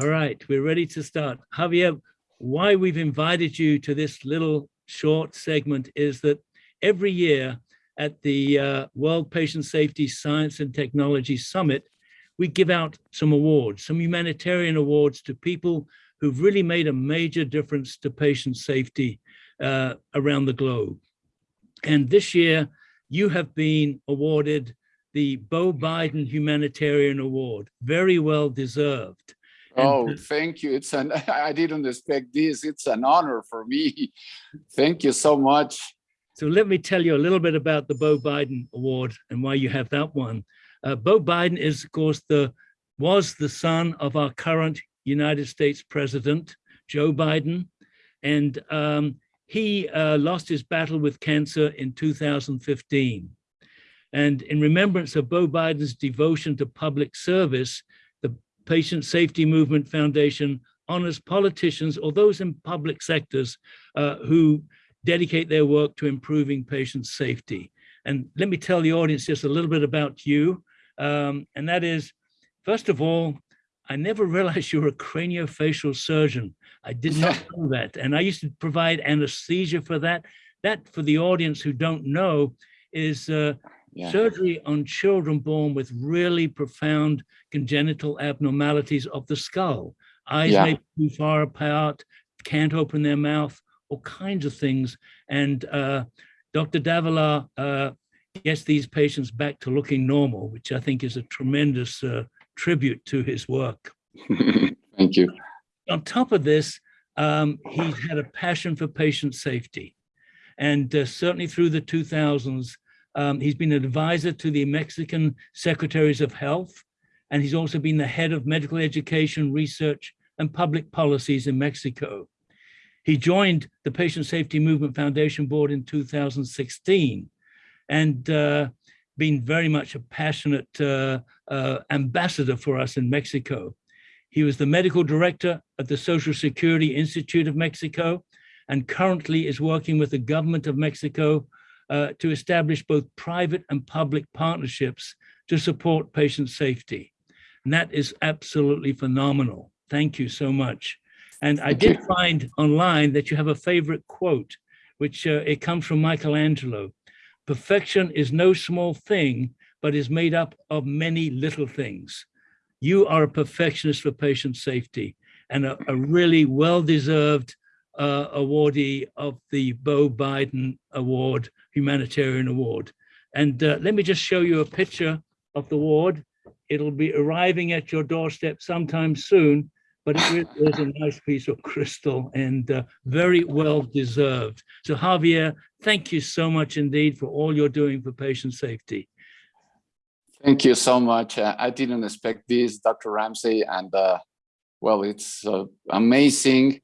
All right, we're ready to start. Javier, why we've invited you to this little short segment is that every year at the uh, World Patient Safety Science and Technology Summit, we give out some awards, some humanitarian awards to people who've really made a major difference to patient safety uh, around the globe. And this year, you have been awarded the Bo Biden Humanitarian Award, very well deserved. Oh, thank you. It's an, I didn't expect this. It's an honor for me. Thank you so much. So let me tell you a little bit about the Bo Biden Award and why you have that one. Uh, Bo Biden is, of course, the was the son of our current United States President, Joe Biden, and um, he uh, lost his battle with cancer in 2015. And in remembrance of Bo Biden's devotion to public service, Patient Safety Movement Foundation honors politicians or those in public sectors uh, who dedicate their work to improving patient safety. And let me tell the audience just a little bit about you. Um, and that is, first of all, I never realized you were a craniofacial surgeon. I did not know that. And I used to provide anesthesia for that. That, for the audience who don't know, is uh, yeah. surgery on children born with really profound congenital abnormalities of the skull. Eyes yeah. may be too far apart, can't open their mouth, all kinds of things. And uh, Dr. Davila uh, gets these patients back to looking normal, which I think is a tremendous uh, tribute to his work. Thank you. On top of this, um, he's had a passion for patient safety. And uh, certainly through the 2000s, um, he's been an advisor to the Mexican Secretaries of Health, and he's also been the head of medical education, research, and public policies in Mexico. He joined the Patient Safety Movement Foundation Board in 2016 and uh, been very much a passionate uh, uh, ambassador for us in Mexico. He was the medical director at the Social Security Institute of Mexico and currently is working with the government of Mexico uh, to establish both private and public partnerships to support patient safety. And that is absolutely phenomenal. Thank you so much. And I did find online that you have a favorite quote, which uh, it comes from Michelangelo. Perfection is no small thing, but is made up of many little things. You are a perfectionist for patient safety and a, a really well-deserved uh, awardee of the Bo Biden Award, Humanitarian Award. And uh, let me just show you a picture of the award. It'll be arriving at your doorstep sometime soon, but it really is a nice piece of crystal and uh, very well deserved. So Javier, thank you so much indeed for all you're doing for patient safety. Thank you so much. Uh, I didn't expect this, Dr. Ramsay, and uh, well, it's uh, amazing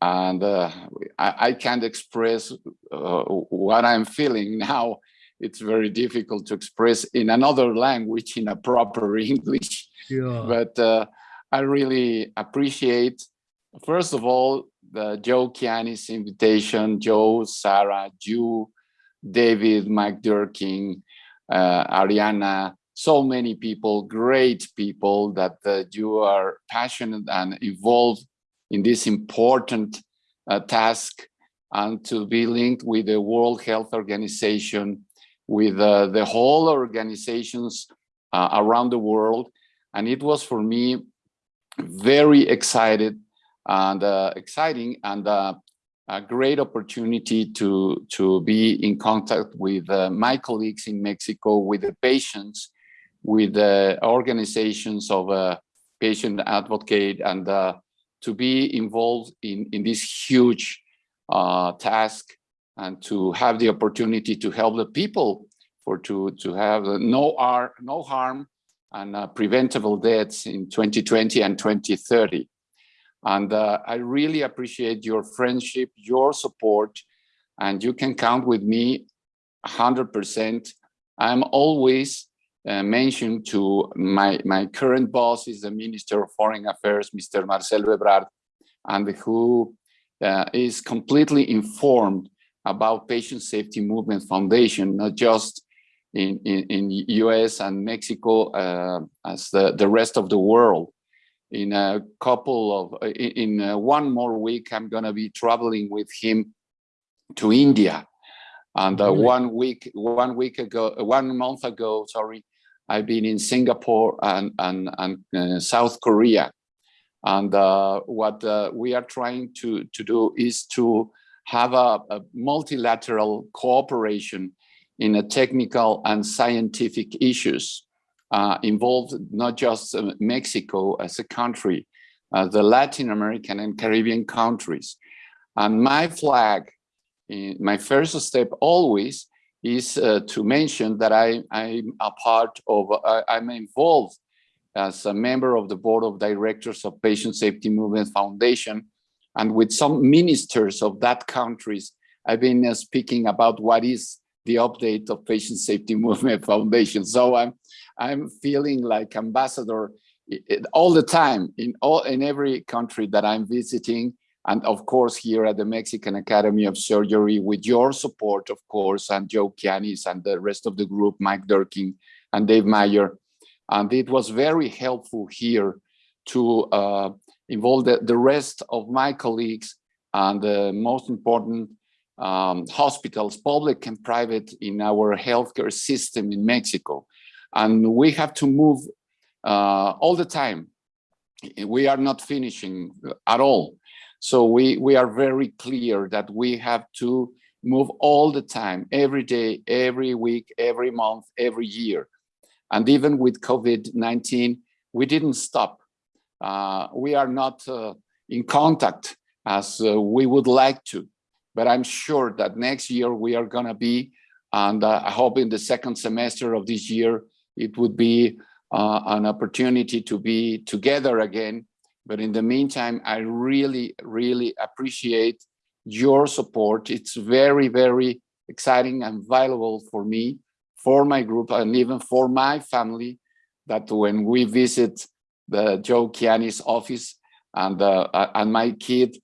and uh, I, I, can't express uh, what I'm feeling now. It's very difficult to express in another language in a proper English. Yeah. But uh, I really appreciate, first of all, the Joe Kiani's invitation, Joe, Sarah, you, David, Mike Durkin, uh, Ariana, so many people, great people that uh, you are passionate and involved in this important uh, task and to be linked with the World Health Organization, with uh, the whole organizations uh, around the world. And it was for me very excited and uh, exciting and uh, a great opportunity to, to be in contact with uh, my colleagues in Mexico, with the patients, with the organizations of patient advocate and to be involved in, in this huge uh, task and to have the opportunity to help the people for to, to have no, ar no harm and uh, preventable deaths in 2020 and 2030. And uh, I really appreciate your friendship, your support, and you can count with me 100%. I'm always uh, mentioned to my, my current boss is the Minister of Foreign Affairs, Mr. Marcelo Ebrard, and who uh, is completely informed about Patient Safety Movement Foundation, not just in, in, in US and Mexico uh, as the, the rest of the world. in a couple of, in, in uh, one more week, I'm gonna be traveling with him to India. And uh, Really? one week, one week ago, one month ago, sorry, I've been in Singapore and, and, and uh, South Korea. And uh, what uh, we are trying to, to do is to have a, a multilateral cooperation in a technical and scientific issues uh, involved not just uh, Mexico as a country, uh, the Latin American and Caribbean countries. And my flag, in my first step always is uh, to mention that I, I'm a part of, I'm involved as a member of the board of directors of Patient Safety Movement Foundation. And with some ministers of that countries, I've been uh, speaking about what is the update of Patient Safety Movement Foundation. So I'm, I'm feeling like ambassador i- i- all the time in all, in every country that I'm visiting. And of course, here at the Mexican Academy of Surgery with your support, of course, and Joe Kianis and the rest of the group, Mike Durkin and Dave Mayer. And it was very helpful here to uh, involve the, the rest of my colleagues and the most important um, hospitals, public and private, in our healthcare system in Mexico. And we have to move uh, all the time. We are not finishing at all. So we, we are very clear that we have to move all the time, every day, every week, every month, every year. And even with COVID-19, we didn't stop. Uh, we are not uh, in contact as uh, we would like to, but I'm sure that next year we are gonna be, and uh, I hope in the second semester of this year, it would be uh, an opportunity to be together again. But in the meantime, I really, really appreciate your support. It's very, very exciting and valuable for me, for my group, and even for my family, that when we visit the Joe Kiani's office and, uh, and my kid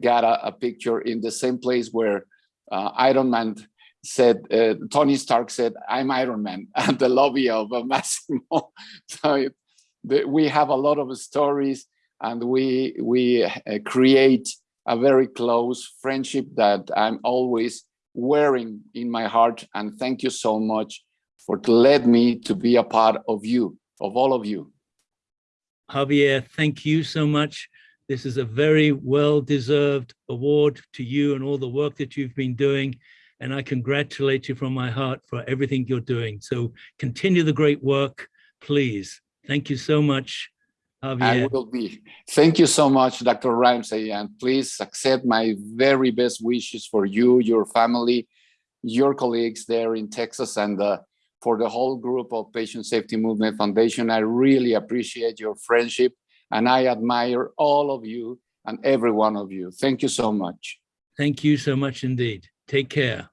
got a, a picture in the same place where uh, Iron Man said, uh, Tony Stark said, I'm Iron Man at the lobby of Masimo. so it, the, we have a lot of stories and we, we uh, create a very close friendship that I'm always wearing in my heart. And thank you so much for to let me to be a part of you, of all of you. Javier, thank you so much. This is a very well-deserved award to you and all the work that you've been doing. And I congratulate you from my heart for everything you're doing. So continue the great work, please. Thank you so much, I will be. Thank you so much, Dr. Ramsay, and please accept my very best wishes for you, your family, your colleagues there in Texas, and uh, for the whole group of Patient Safety Movement Foundation. I really appreciate your friendship, and I admire all of you and every one of you. Thank you so much. Thank you so much indeed. Take care.